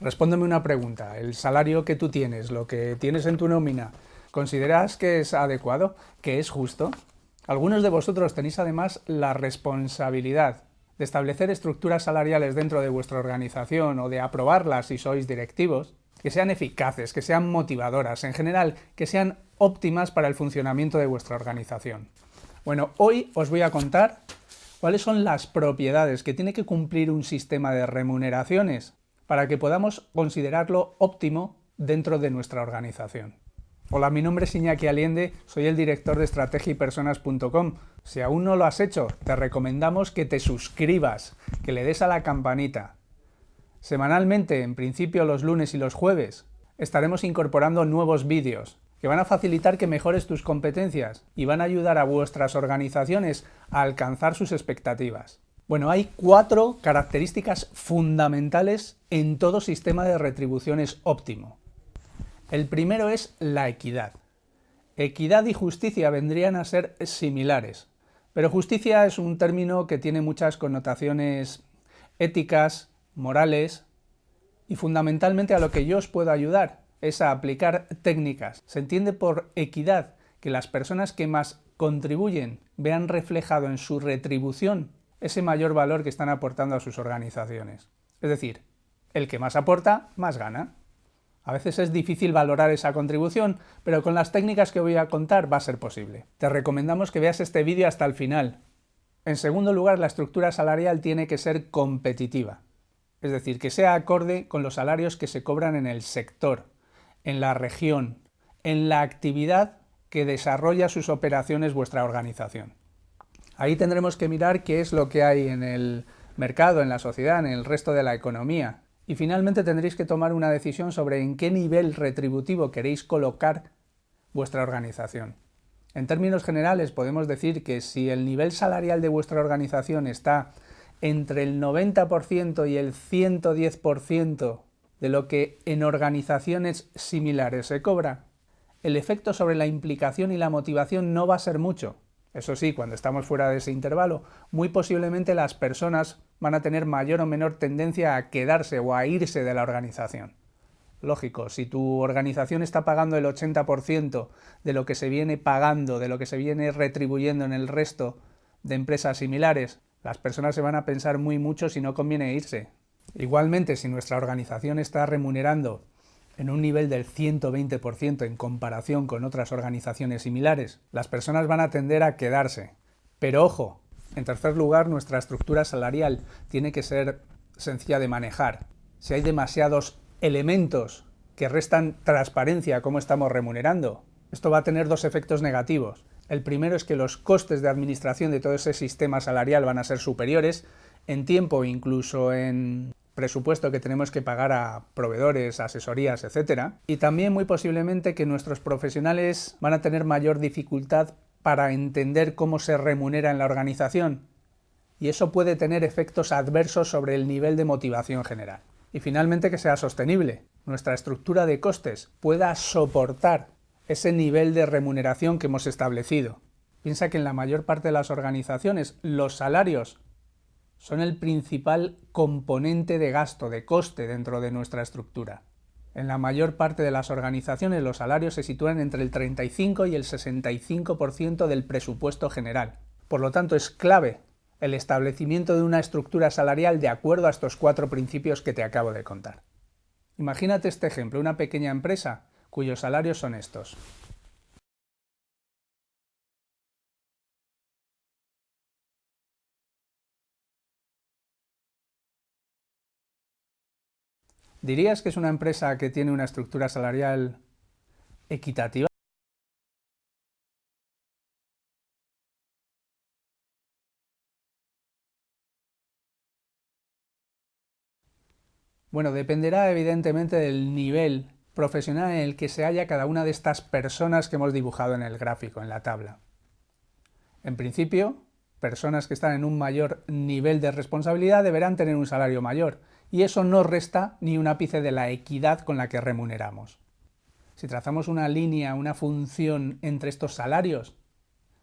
Respóndeme una pregunta. ¿El salario que tú tienes, lo que tienes en tu nómina, consideras que es adecuado, que es justo? Algunos de vosotros tenéis además la responsabilidad de establecer estructuras salariales dentro de vuestra organización o de aprobarlas si sois directivos, que sean eficaces, que sean motivadoras, en general, que sean óptimas para el funcionamiento de vuestra organización. Bueno, hoy os voy a contar cuáles son las propiedades que tiene que cumplir un sistema de remuneraciones para que podamos considerarlo óptimo dentro de nuestra organización. Hola, mi nombre es Iñaki Aliende, soy el director de estrategiapersonas.com. Si aún no lo has hecho, te recomendamos que te suscribas, que le des a la campanita. Semanalmente, en principio los lunes y los jueves, estaremos incorporando nuevos vídeos que van a facilitar que mejores tus competencias y van a ayudar a vuestras organizaciones a alcanzar sus expectativas. Bueno, hay cuatro características fundamentales en todo sistema de retribuciones óptimo. El primero es la equidad. Equidad y justicia vendrían a ser similares, pero justicia es un término que tiene muchas connotaciones éticas, morales, y fundamentalmente a lo que yo os puedo ayudar es a aplicar técnicas. Se entiende por equidad que las personas que más contribuyen vean reflejado en su retribución ese mayor valor que están aportando a sus organizaciones. Es decir, el que más aporta, más gana. A veces es difícil valorar esa contribución, pero con las técnicas que voy a contar va a ser posible. Te recomendamos que veas este vídeo hasta el final. En segundo lugar, la estructura salarial tiene que ser competitiva, es decir, que sea acorde con los salarios que se cobran en el sector, en la región, en la actividad que desarrolla sus operaciones vuestra organización. Ahí tendremos que mirar qué es lo que hay en el mercado, en la sociedad, en el resto de la economía. Y finalmente tendréis que tomar una decisión sobre en qué nivel retributivo queréis colocar vuestra organización. En términos generales podemos decir que si el nivel salarial de vuestra organización está entre el 90% y el 110% de lo que en organizaciones similares se cobra, el efecto sobre la implicación y la motivación no va a ser mucho, eso sí, cuando estamos fuera de ese intervalo, muy posiblemente las personas van a tener mayor o menor tendencia a quedarse o a irse de la organización. Lógico, si tu organización está pagando el 80% de lo que se viene pagando, de lo que se viene retribuyendo en el resto de empresas similares, las personas se van a pensar muy mucho si no conviene irse. Igualmente, si nuestra organización está remunerando en un nivel del 120% en comparación con otras organizaciones similares, las personas van a tender a quedarse. Pero ojo, en tercer lugar, nuestra estructura salarial tiene que ser sencilla de manejar. Si hay demasiados elementos que restan transparencia a cómo estamos remunerando, esto va a tener dos efectos negativos. El primero es que los costes de administración de todo ese sistema salarial van a ser superiores en tiempo, incluso en presupuesto que tenemos que pagar a proveedores, asesorías, etc. Y también muy posiblemente que nuestros profesionales van a tener mayor dificultad para entender cómo se remunera en la organización. Y eso puede tener efectos adversos sobre el nivel de motivación general. Y finalmente que sea sostenible. Nuestra estructura de costes pueda soportar ese nivel de remuneración que hemos establecido. Piensa que en la mayor parte de las organizaciones los salarios son el principal componente de gasto, de coste dentro de nuestra estructura. En la mayor parte de las organizaciones los salarios se sitúan entre el 35 y el 65% del presupuesto general. Por lo tanto, es clave el establecimiento de una estructura salarial de acuerdo a estos cuatro principios que te acabo de contar. Imagínate este ejemplo, una pequeña empresa cuyos salarios son estos. ¿Dirías que es una empresa que tiene una estructura salarial equitativa? Bueno, dependerá evidentemente del nivel profesional en el que se halla cada una de estas personas que hemos dibujado en el gráfico, en la tabla. En principio, personas que están en un mayor nivel de responsabilidad deberán tener un salario mayor, y eso no resta ni un ápice de la equidad con la que remuneramos. Si trazamos una línea, una función entre estos salarios,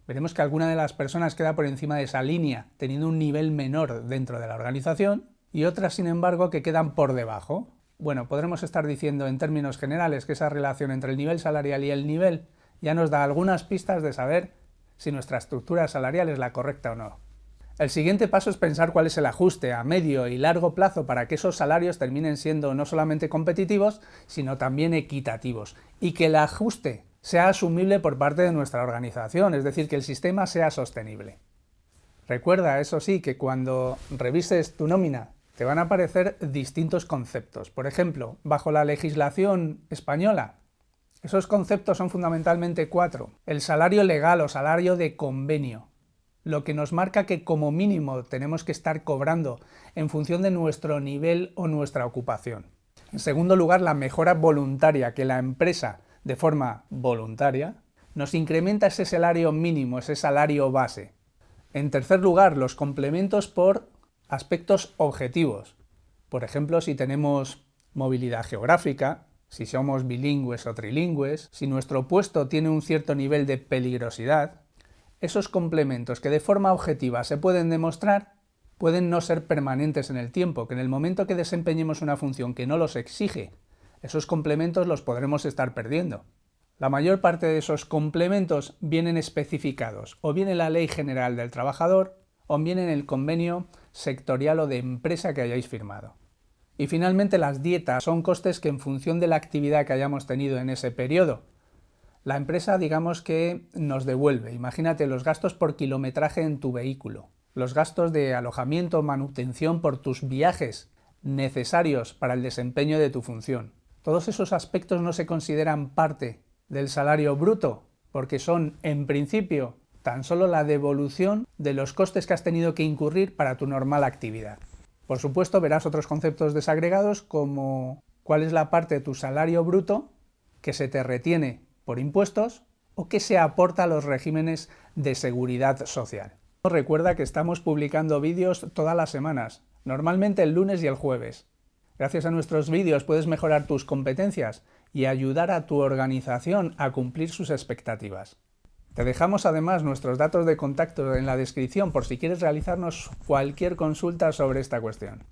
veremos que alguna de las personas queda por encima de esa línea, teniendo un nivel menor dentro de la organización, y otras, sin embargo, que quedan por debajo. Bueno, podremos estar diciendo en términos generales que esa relación entre el nivel salarial y el nivel ya nos da algunas pistas de saber si nuestra estructura salarial es la correcta o no. El siguiente paso es pensar cuál es el ajuste a medio y largo plazo para que esos salarios terminen siendo no solamente competitivos, sino también equitativos, y que el ajuste sea asumible por parte de nuestra organización, es decir, que el sistema sea sostenible. Recuerda, eso sí, que cuando revises tu nómina te van a aparecer distintos conceptos. Por ejemplo, bajo la legislación española, esos conceptos son fundamentalmente cuatro. El salario legal o salario de convenio, lo que nos marca que como mínimo tenemos que estar cobrando en función de nuestro nivel o nuestra ocupación. En segundo lugar, la mejora voluntaria, que la empresa, de forma voluntaria, nos incrementa ese salario mínimo, ese salario base. En tercer lugar, los complementos por aspectos objetivos. Por ejemplo, si tenemos movilidad geográfica, si somos bilingües o trilingües, si nuestro puesto tiene un cierto nivel de peligrosidad, esos complementos que de forma objetiva se pueden demostrar pueden no ser permanentes en el tiempo, que en el momento que desempeñemos una función que no los exige, esos complementos los podremos estar perdiendo. La mayor parte de esos complementos vienen especificados o bien en la Ley General del Trabajador o bien en el convenio sectorial o de empresa que hayáis firmado. Y finalmente las dietas son costes que en función de la actividad que hayamos tenido en ese periodo, la empresa digamos que nos devuelve. Imagínate los gastos por kilometraje en tu vehículo, los gastos de alojamiento, manutención por tus viajes necesarios para el desempeño de tu función. Todos esos aspectos no se consideran parte del salario bruto, porque son, en principio, tan solo la devolución de los costes que has tenido que incurrir para tu normal actividad. Por supuesto, verás otros conceptos desagregados como cuál es la parte de tu salario bruto que se te retiene por impuestos o que se aporta a los regímenes de seguridad social. Recuerda que estamos publicando vídeos todas las semanas, normalmente el lunes y el jueves. Gracias a nuestros vídeos puedes mejorar tus competencias y ayudar a tu organización a cumplir sus expectativas. Te dejamos además nuestros datos de contacto en la descripción por si quieres realizarnos cualquier consulta sobre esta cuestión.